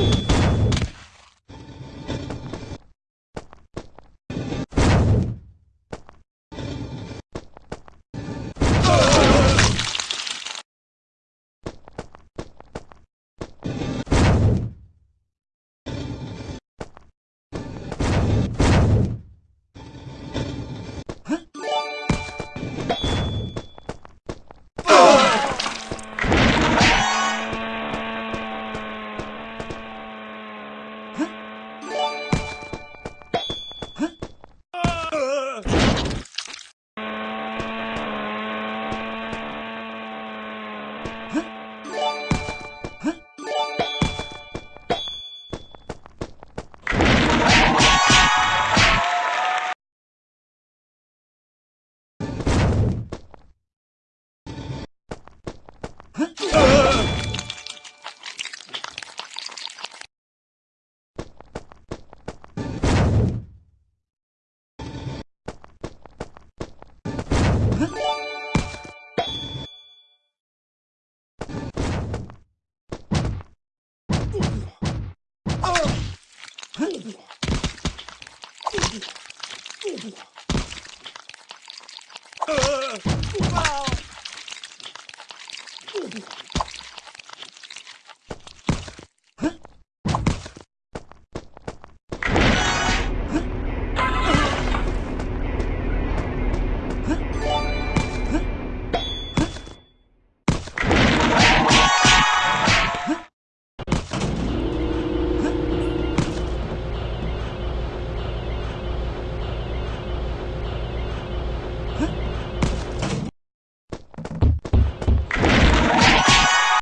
you Huh?